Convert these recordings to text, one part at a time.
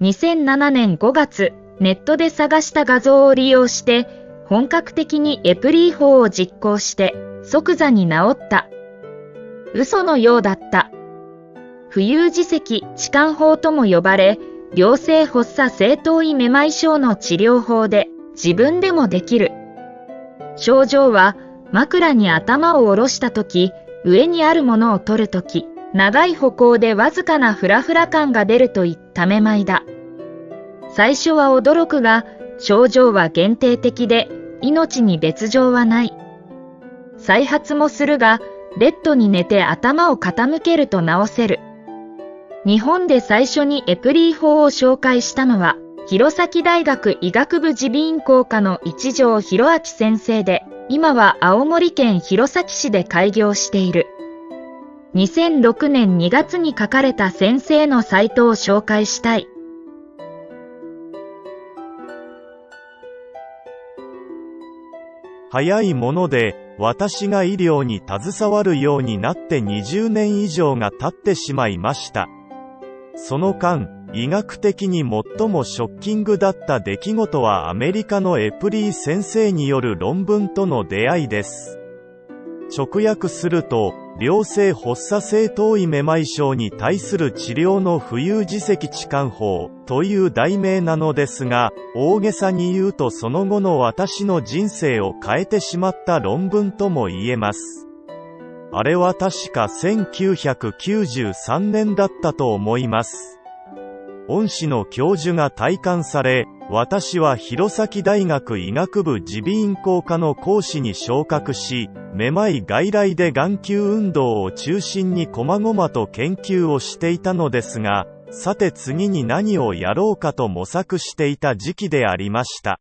2007年5月、ネットで探した画像を利用して、本格的にエプリー法を実行して、即座に治った。嘘のようだった。浮遊自責痴漢法とも呼ばれ、良性発作正頭位めまい症の治療法で自分でもできる。症状は枕に頭を下ろした時、上にあるものを取る時、長い歩行でわずかなフラフラ感が出るといっためまいだ。最初は驚くが、症状は限定的で、命に別状はない。再発もするが、ベッドに寝て頭を傾けると治せる。日本で最初にエプリー法を紹介したのは、弘前大学医学部耳鼻咽喉科の一条博明先生で、今は青森県弘前市で開業している。2006年2月に書かれた先生のサイトを紹介したい。早いもので、私が医療に携わるようになって20年以上が経ってしまいました。その間、医学的に最もショッキングだった出来事はアメリカのエプリー先生による論文との出会いです。直訳すると、良性発作性頭位めまい症に対する治療の浮遊自責置換法という題名なのですが、大げさに言うとその後の私の人生を変えてしまった論文とも言えます。あれは確か1993年だったと思います。恩師の教授が体感され、私は弘前大学医学部耳鼻咽喉科の講師に昇格し、めまい外来で眼球運動を中心に細々と研究をしていたのですが、さて次に何をやろうかと模索していた時期でありました。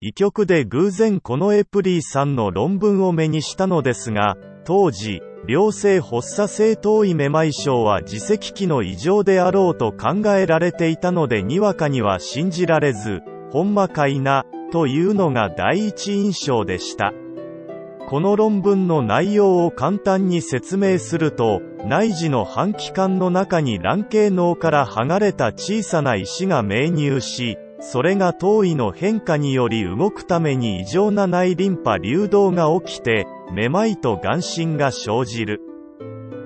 医局で偶然このエプリーさんの論文を目にしたのですが、当時、良性発作性頭位めまい症は自責期の異常であろうと考えられていたのでにわかには信じられず、ほんまかいな、というのが第一印象でした。この論文の内容を簡単に説明すると、内耳の半気管の中に卵形脳から剥がれた小さな石が命入し、それが頭位の変化により動くために異常な内リンパ流動が起きて、めまいと眼神が生じる。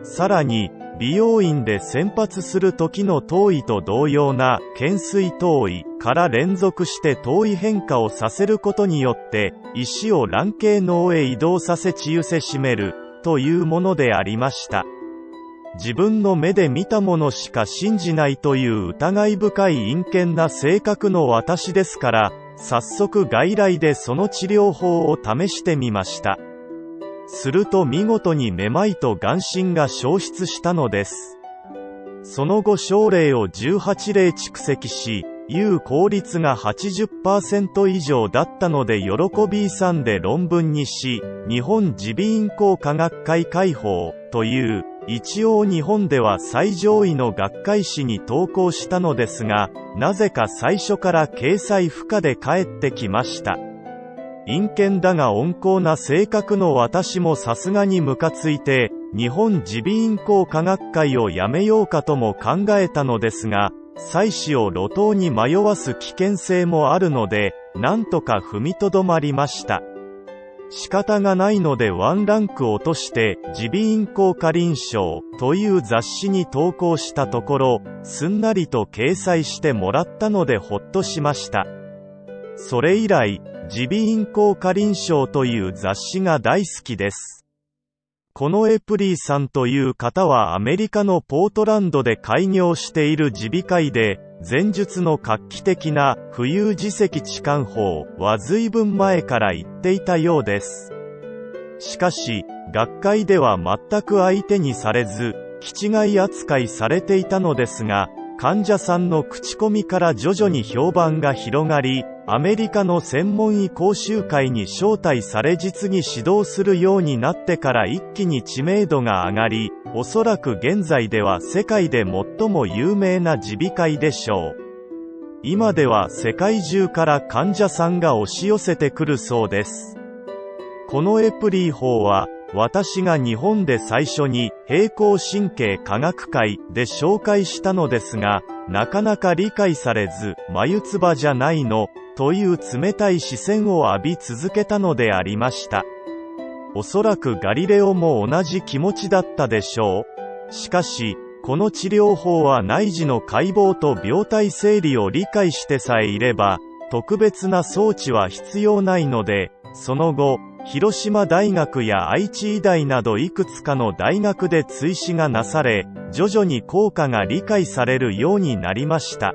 さらに、美容院で先発する時の頭位と同様な懸垂頭位から連続して頭位変化をさせることによって石を卵形脳へ移動させ治癒せしめるというものでありました。自分の目で見たものしか信じないという疑い深い陰険な性格の私ですから、早速外来でその治療法を試してみました。すると見事にめまいと眼神が消失したのです。その後症例を18例蓄積し、有効率が80%以上だったので喜びさで論文にし、日本耳鼻咽喉科学会会報という一応日本では最上位の学会誌に投稿したのですが、なぜか最初から掲載不可で帰ってきました。陰険だが温厚な性格の私もさすがにムカついて、日本耳鼻咽喉科学会をやめようかとも考えたのですが、妻子を路頭に迷わす危険性もあるので、なんとか踏みとどまりました。仕方がないのでワンランク落として、耳鼻咽喉科臨床という雑誌に投稿したところ、すんなりと掲載してもらったのでほっとしました。それ以来、耳鼻咽喉科臨床という雑誌が大好きです。このエプリーさんという方はアメリカのポートランドで開業している耳鼻科医で、前述の画期的な浮遊自責置換法は随分前から言っていたようです。しかし、学会では全く相手にされず、気違い扱いされていたのですが、患者さんの口コミから徐々に評判が広がり、アメリカの専門医講習会に招待され実に指導するようになってから一気に知名度が上がり、おそらく現在では世界で最も有名な耳鼻科医でしょう。今では世界中から患者さんが押し寄せてくるそうです。このエプリー法は、私が日本で最初に平行神経科学会で紹介したのですが、なかなか理解されず、眉唾じゃないの、という冷たい視線を浴び続けたのでありました。おそらくガリレオも同じ気持ちだったでしょう。しかし、この治療法は内耳の解剖と病態整理を理解してさえいれば、特別な装置は必要ないので、その後、広島大学や愛知医大などいくつかの大学で追試がなされ、徐々に効果が理解されるようになりました。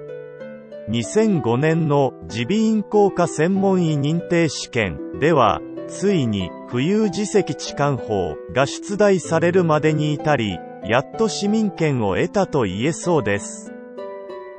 2005年の耳鼻咽喉科専門医認定試験では、ついに浮遊自責置換法が出題されるまでに至り、やっと市民権を得たと言えそうです。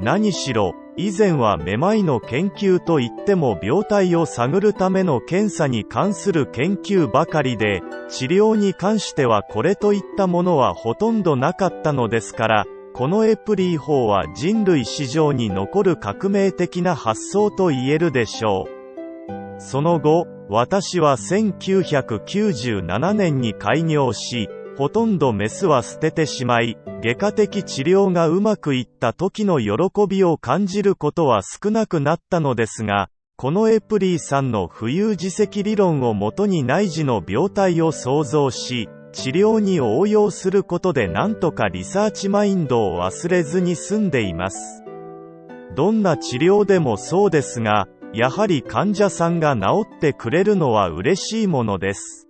何しろ、以前はめまいの研究といっても病態を探るための検査に関する研究ばかりで、治療に関してはこれといったものはほとんどなかったのですから、このエプリー法は人類史上に残る革命的な発想と言えるでしょう。その後、私は1997年に開業し、ほとんどメスは捨ててしまい、外科的治療がうまくいった時の喜びを感じることは少なくなったのですが、このエプリーさんの浮遊自責理論をもとに内耳の病態を想像し、治療に応用することでなんとかリサーチマインドを忘れずに済んでいます。どんな治療でもそうですが、やはり患者さんが治ってくれるのは嬉しいものです。